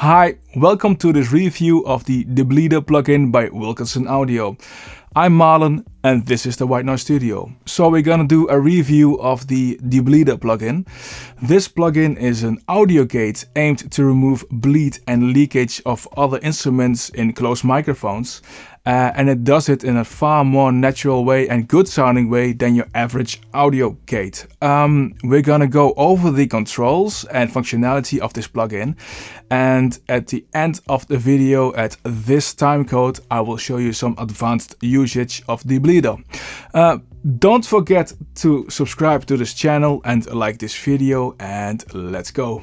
Hi, welcome to this review of the Debleeder plugin by Wilkinson Audio. I'm Marlon and this is the White Noise Studio. So we're gonna do a review of the Debleeder plugin. This plugin is an audio gate aimed to remove bleed and leakage of other instruments in closed microphones uh, and it does it in a far more natural way and good sounding way than your average audio gate. Um, we're gonna go over the controls and functionality of this plugin and at the end of the video at this time code I will show you some advanced usage of the bleeder. Uh, don't forget to subscribe to this channel and like this video and let's go.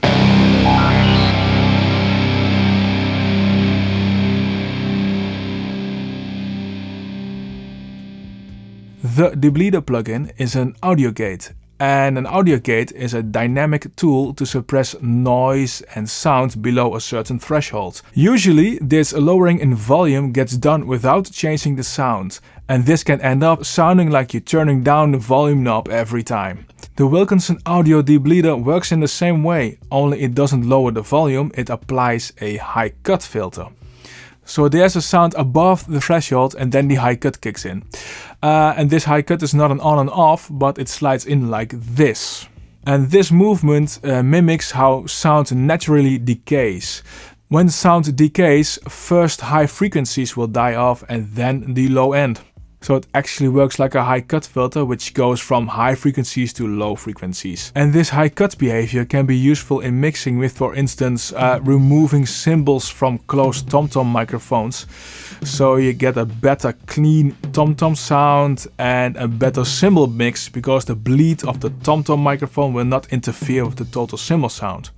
The Debleeder plugin is an audio gate and an audio gate is a dynamic tool to suppress noise and sound below a certain threshold. Usually this lowering in volume gets done without changing the sound and this can end up sounding like you're turning down the volume knob every time. The Wilkinson Audio Debleeder works in the same way, only it doesn't lower the volume, it applies a high cut filter. So there's a sound above the threshold and then the high cut kicks in. Uh, and this high cut is not an on and off, but it slides in like this. And this movement uh, mimics how sound naturally decays. When sound decays, first high frequencies will die off and then the low end. So it actually works like a high cut filter which goes from high frequencies to low frequencies. And this high cut behavior can be useful in mixing with for instance uh, removing cymbals from closed tom-tom microphones. So you get a better clean tom-tom sound and a better cymbal mix because the bleed of the tom-tom microphone will not interfere with the total cymbal sound.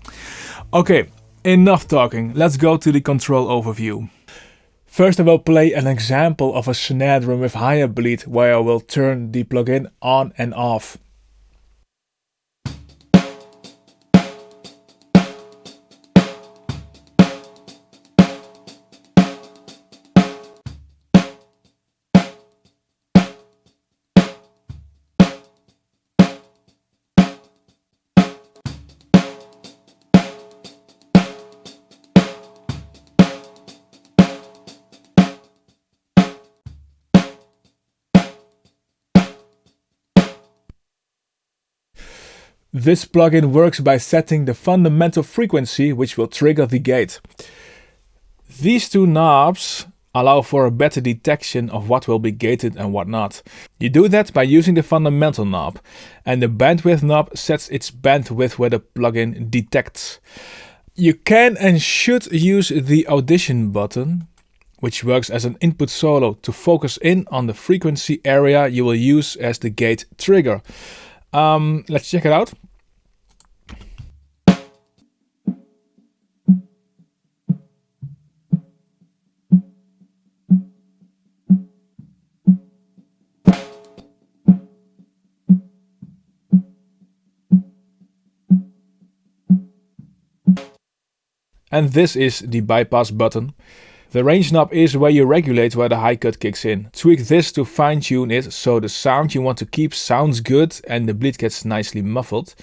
Okay, enough talking, let's go to the control overview. First I will play an example of a snare drum with higher bleed where I will turn the plugin on and off. This plugin works by setting the fundamental frequency which will trigger the gate. These two knobs allow for a better detection of what will be gated and what not. You do that by using the fundamental knob and the bandwidth knob sets its bandwidth where the plugin detects. You can and should use the audition button which works as an input solo to focus in on the frequency area you will use as the gate trigger. Um, let's check it out. And this is the bypass button. The range knob is where you regulate where the high cut kicks in. Tweak this to fine tune it so the sound you want to keep sounds good and the bleed gets nicely muffled.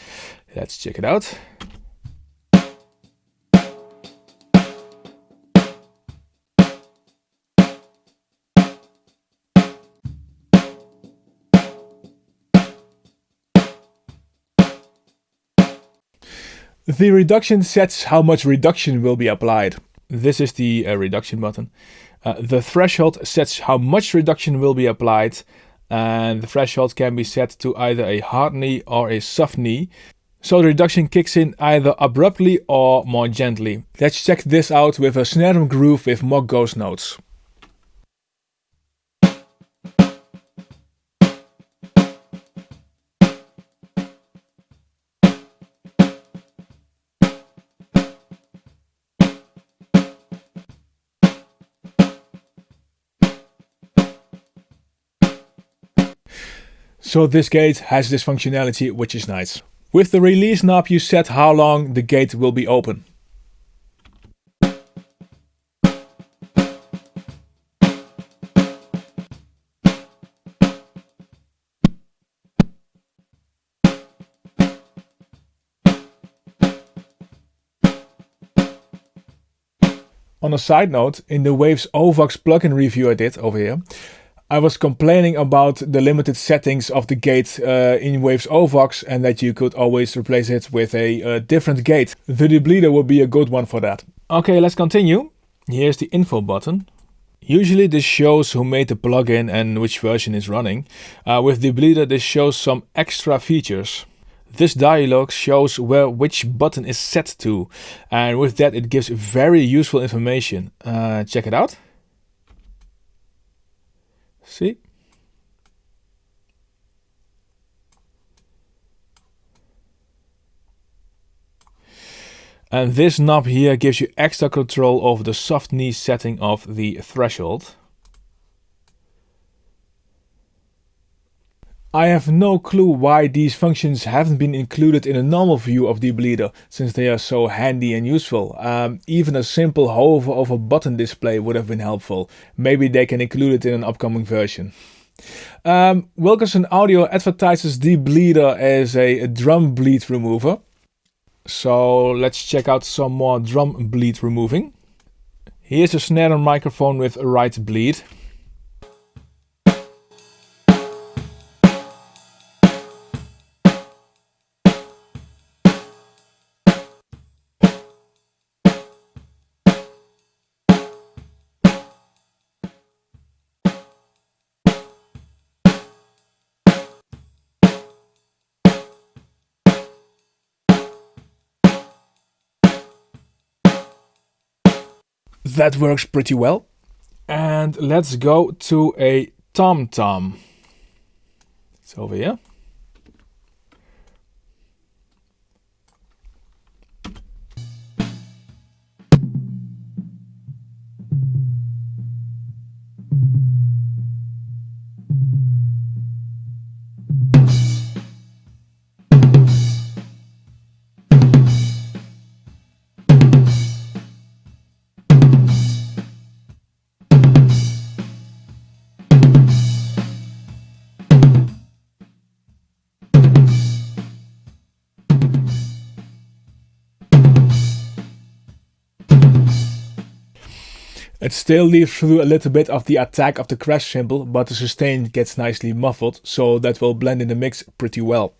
Let's check it out. The reduction sets how much reduction will be applied. This is the uh, reduction button. Uh, the threshold sets how much reduction will be applied and the threshold can be set to either a hard knee or a soft knee. So the reduction kicks in either abruptly or more gently. Let's check this out with a snare drum groove with more ghost notes. So this gate has this functionality which is nice. With the release knob you set how long the gate will be open. On a side note, in the Waves OVOX plugin review I did over here, I was complaining about the limited settings of the gate uh, in Waves OVOX and that you could always replace it with a uh, different gate. The debleeder would be a good one for that. Okay, let's continue. Here's the info button. Usually this shows who made the plugin and which version is running. Uh, with debleeder this shows some extra features. This dialog shows where which button is set to and with that it gives very useful information. Uh, check it out. See? And this knob here gives you extra control over the soft knee setting of the threshold. I have no clue why these functions haven't been included in a normal view of debleeder, since they are so handy and useful. Um, even a simple hover over button display would have been helpful. Maybe they can include it in an upcoming version. Um, Wilkinson Audio advertises debleeder as a, a drum bleed remover. So let's check out some more drum bleed removing. Here's a snare microphone with a right bleed. That works pretty well. And let's go to a tom tom. It's over here. It still leaves through a little bit of the attack of the crash cymbal, but the sustain gets nicely muffled, so that will blend in the mix pretty well.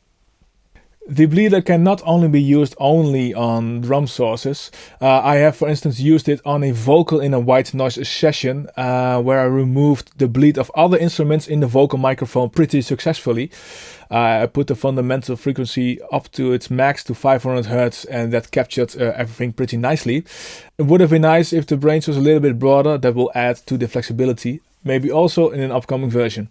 The bleeder can not only be used only on drum sources. Uh, I have for instance used it on a vocal in a white noise session uh, where I removed the bleed of other instruments in the vocal microphone pretty successfully. Uh, I put the fundamental frequency up to its max to 500 Hz and that captured uh, everything pretty nicely. It would have been nice if the range was a little bit broader, that will add to the flexibility, maybe also in an upcoming version.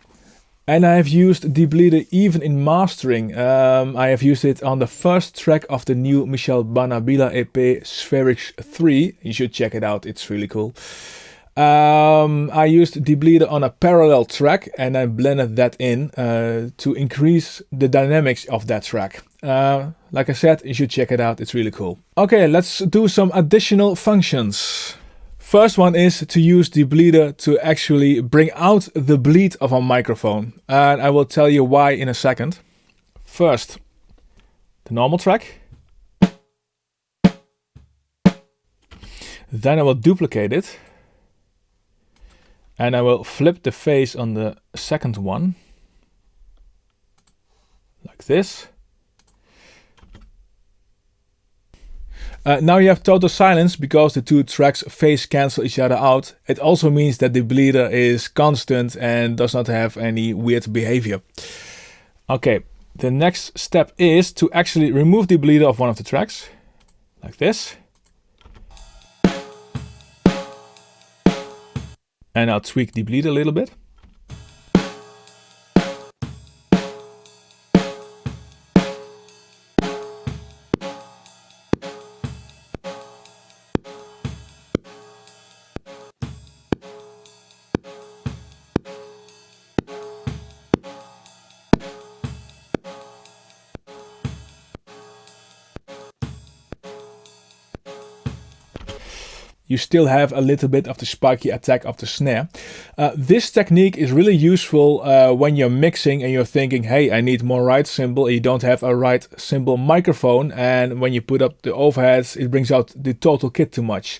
And I have used debleeder even in mastering. Um, I have used it on the first track of the new Michel Banabila EP Spherics 3. You should check it out, it's really cool. Um, I used debleeder on a parallel track and I blended that in uh, to increase the dynamics of that track. Uh, like I said, you should check it out, it's really cool. Okay, let's do some additional functions. First one is to use the bleeder to actually bring out the bleed of our microphone. And I will tell you why in a second. First, the normal track. Then I will duplicate it. And I will flip the face on the second one. Like this. Uh, now you have total silence because the two tracks phase cancel each other out. It also means that the bleeder is constant and does not have any weird behavior. Okay, the next step is to actually remove the bleeder of one of the tracks, like this. And I'll tweak the bleed a little bit. You still have a little bit of the spiky attack of the snare. Uh, this technique is really useful uh, when you're mixing and you're thinking, hey, I need more ride cymbal, you don't have a ride cymbal microphone, and when you put up the overheads, it brings out the total kit too much.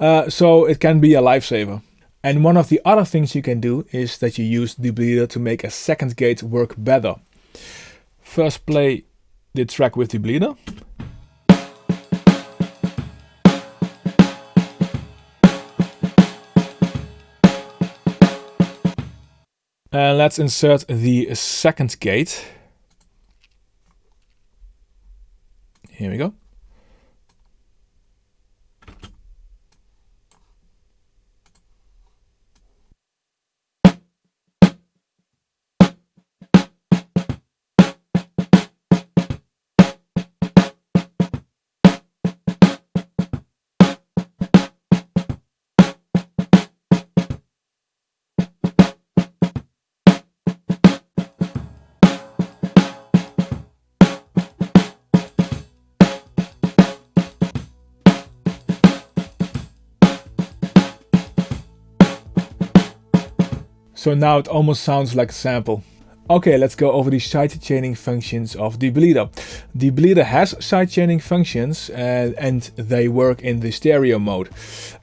Uh, so it can be a lifesaver. And one of the other things you can do is that you use the bleeder to make a second gate work better. First play the track with the bleeder. And let's insert the second gate. Here we go. So now it almost sounds like a sample. Okay, let's go over the sidechaining functions of the bleeder. The bleeder has sidechaining functions uh, and they work in the stereo mode.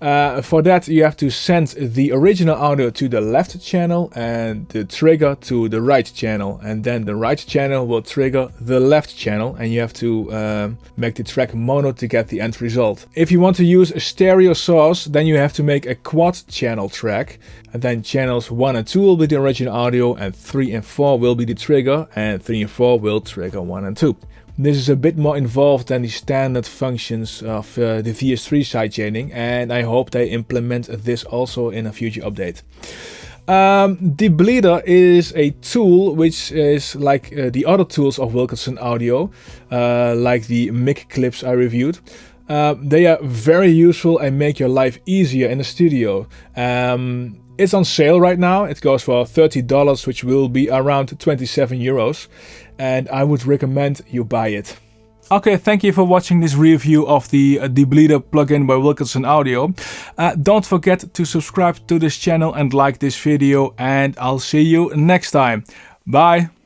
Uh, for that you have to send the original audio to the left channel and the trigger to the right channel and then the right channel will trigger the left channel and you have to uh, make the track mono to get the end result. If you want to use a stereo source then you have to make a quad channel track and then channels 1 and 2 will be the original audio and 3 and 4 will be the trigger and 3 and 4 will trigger 1 and 2. This is a bit more involved than the standard functions of uh, the VST3 sidechaining and I hope they implement this also in a future update. Um, the Bleeder is a tool which is like uh, the other tools of Wilkinson Audio, uh, like the mic clips I reviewed. Uh, they are very useful and make your life easier in the studio. Um, it's on sale right now. It goes for $30, which will be around 27 euros. And I would recommend you buy it. Okay, thank you for watching this review of the uh, Bleeder plugin by Wilkinson Audio. Uh, don't forget to subscribe to this channel and like this video and I'll see you next time. Bye!